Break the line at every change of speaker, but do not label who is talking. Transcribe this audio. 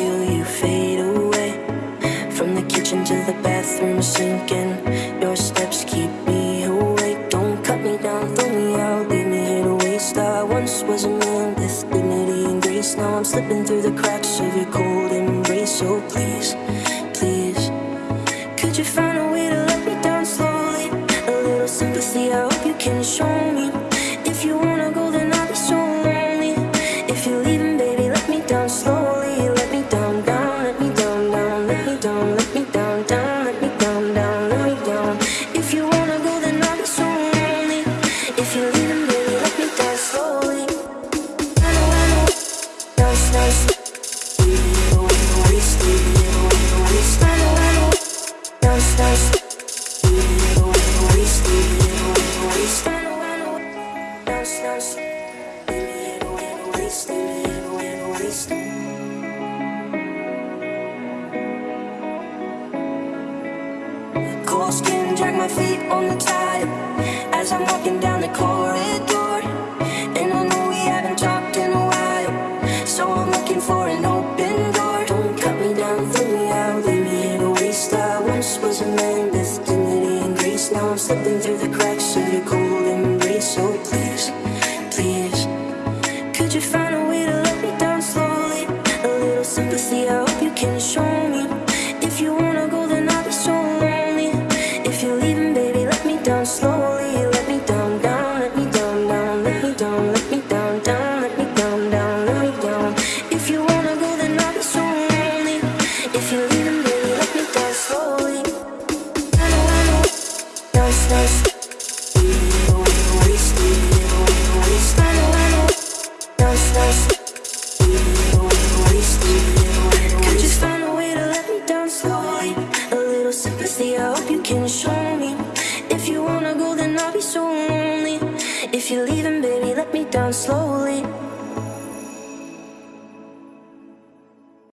feel you fade away. From the kitchen to the bathroom sinking. Your steps keep me awake. Don't cut me down, throw me out, leave me here to waste. I once was a man with dignity and grace. Now I'm slipping through the cracks of your cold embrace. So please, please, could you find a way to let me down slowly? A little sympathy, I hope you can show me. Cold skin, drag my feet on the tile as I'm walking down the corridor. And I know we haven't talked in a while, so I'm looking for an open door. Don't cut me down, throw me out, me to waste. I once was a man grace. Now I'm slipping through the cracks down, slowly A way to let me dance with a little sympathy, I hope you can show me. If you wanna go, then I'll be so lonely. If you leave him, baby, let me down,